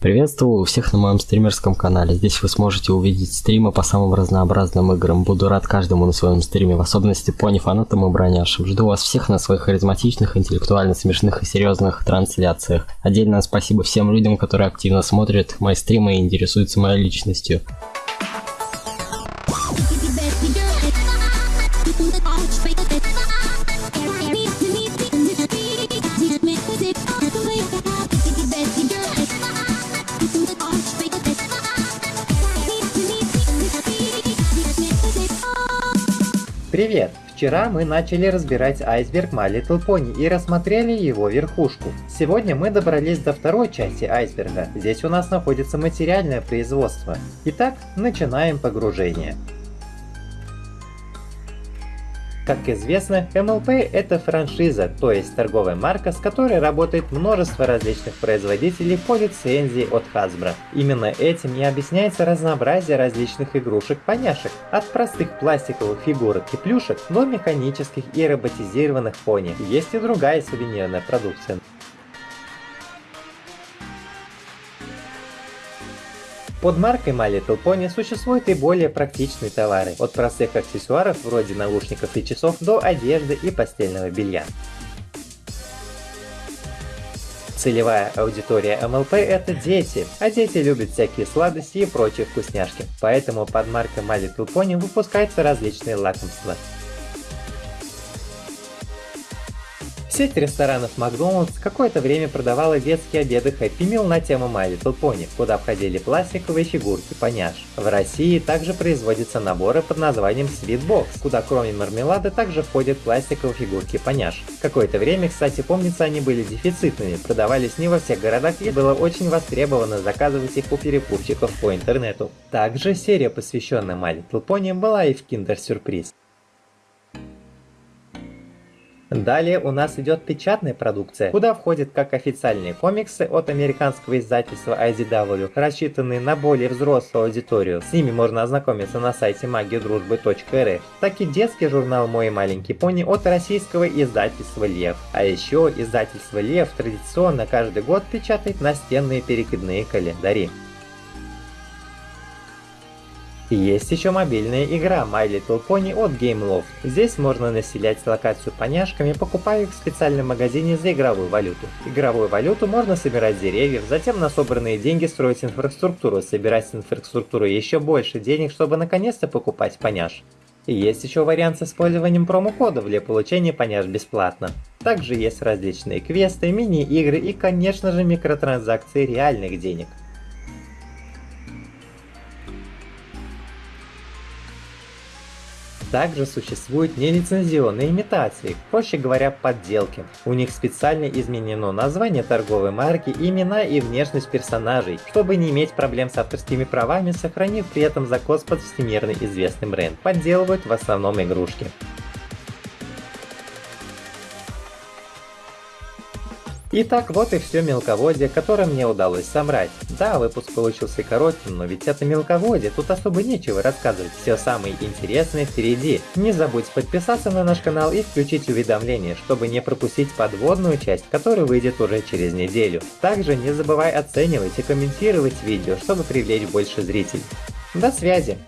Приветствую всех на моем стримерском канале. Здесь вы сможете увидеть стримы по самым разнообразным играм. Буду рад каждому на своем стриме, в особенности пони фанатам и броняшам. Жду вас всех на своих харизматичных, интеллектуально смешных и серьезных трансляциях. Отдельно спасибо всем людям, которые активно смотрят мои стримы и интересуются моей личностью. Привет! Вчера мы начали разбирать айсберг My Little Pony и рассмотрели его верхушку. Сегодня мы добрались до второй части айсберга. Здесь у нас находится материальное производство. Итак, начинаем погружение. Как известно, MLP это франшиза, то есть торговая марка, с которой работает множество различных производителей по лицензии от Hasbro. Именно этим и объясняется разнообразие различных игрушек-поняшек, от простых пластиковых фигурок и плюшек до механических и роботизированных пони. Есть и другая сувенирная продукция. Под маркой My Little Pony существуют и более практичные товары, от простых аксессуаров вроде наушников и часов до одежды и постельного белья. Целевая аудитория MLP это дети, а дети любят всякие сладости и прочие вкусняшки, поэтому под маркой My Little Pony выпускаются различные лакомства. Сеть ресторанов Макдоналдс какое-то время продавала детские обеды Happy Meal на тему My Little Pony, куда входили пластиковые фигурки поняш. В России также производятся наборы под названием Sweet Box, куда кроме мармелада также входят пластиковые фигурки поняш. Какое-то время, кстати, помнится, они были дефицитными, продавались не во всех городах и было очень востребовано заказывать их у перекупщиков по интернету. Также серия, посвященная My Little Pony, была и в Kinder Surprise. Далее у нас идет печатная продукция, куда входят как официальные комиксы от американского издательства IDW, рассчитанные на более взрослую аудиторию. С ними можно ознакомиться на сайте магиодружбы.рф, так и детский журнал «Мой маленький пони» от российского издательства «Лев». А еще издательство «Лев» традиционно каждый год печатает настенные перекидные календари. Есть еще мобильная игра My Little Pony от Gameloft. Здесь можно населять локацию поняшками, покупая их в специальном магазине за игровую валюту. Игровую валюту можно собирать деревьев, затем на собранные деньги строить инфраструктуру, собирать с инфраструктуры еще больше денег, чтобы наконец-то покупать поняш. Есть еще вариант с использованием промокодов для получения поняш бесплатно. Также есть различные квесты, мини-игры и конечно же микротранзакции реальных денег. Также существуют нелицензионные имитации, проще говоря подделки. У них специально изменено название торговой марки, имена и внешность персонажей, чтобы не иметь проблем с авторскими правами, сохранив при этом закос под всемирно известный бренд. Подделывают в основном игрушки. Итак, вот и все мелководье, которое мне удалось собрать. Да, выпуск получился коротким, но ведь это мелководье, тут особо нечего рассказывать. Все самое интересное впереди. Не забудь подписаться на наш канал и включить уведомления, чтобы не пропустить подводную часть, которая выйдет уже через неделю. Также не забывай оценивать и комментировать видео, чтобы привлечь больше зрителей. До связи!